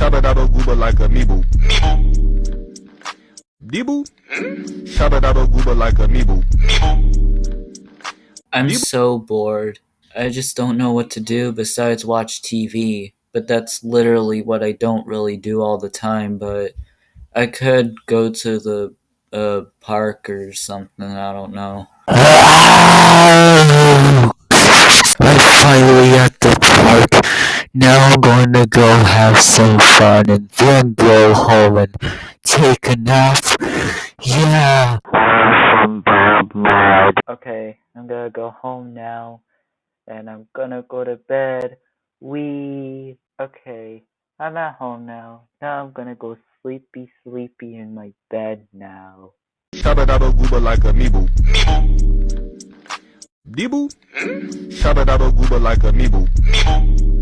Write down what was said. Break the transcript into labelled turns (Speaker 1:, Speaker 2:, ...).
Speaker 1: Shabba gooba like a meeble. Deeble? Shabba gooba like a meeble.
Speaker 2: I'm
Speaker 1: You-
Speaker 2: so bored. I just don't know what to do besides watch TV. But that's literally what I don't really do all the time. But I could go to the uh, park or something. I don't know.
Speaker 3: I'm finally at the park. Now I'm going to go have some fun and then go home and take a nap. Yeah. Awesome, Bob Mad.
Speaker 2: Okay, I'm gonna go home now. And I'm gonna go to bed. We. Okay, I'm at home now. Now I'm gonna go sleepy, sleepy in my bed now.
Speaker 1: Shabba gooba like a meeble. Deeble? Shabba gooba like a meeble.